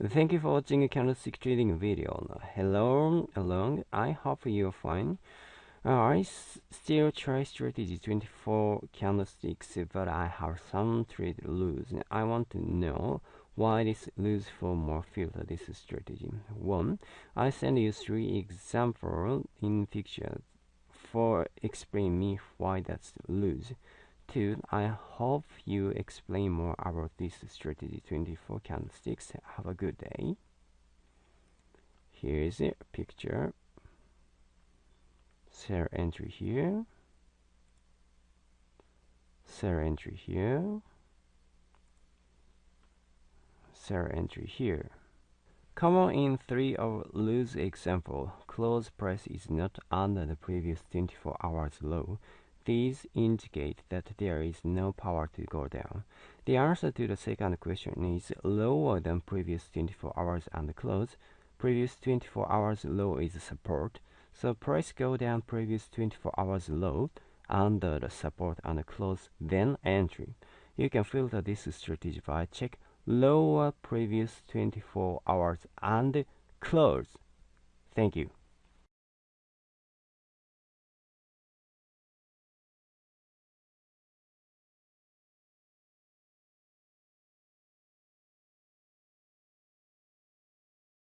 Thank you for watching a candlestick trading video. Hello, along. I hope you're fine. I still try strategy 24 candlesticks, but I have some trade lose. I want to know why this lose for more filter this strategy. One, I send you three examples in pictures for explain me why that's lose. Two, I hope you explain more about this strategy 24 candlesticks. Have a good day. Here is a picture. Sell entry here. Sell entry here. Sell entry here. Common in three of lose example, close price is not under the previous 24 hours low these indicate that there is no power to go down. The answer to the second question is lower than previous 24 hours and close. Previous 24 hours low is support, so price go down previous 24 hours low under the support and close then entry. You can filter this strategy by check lower previous 24 hours and close. Thank you.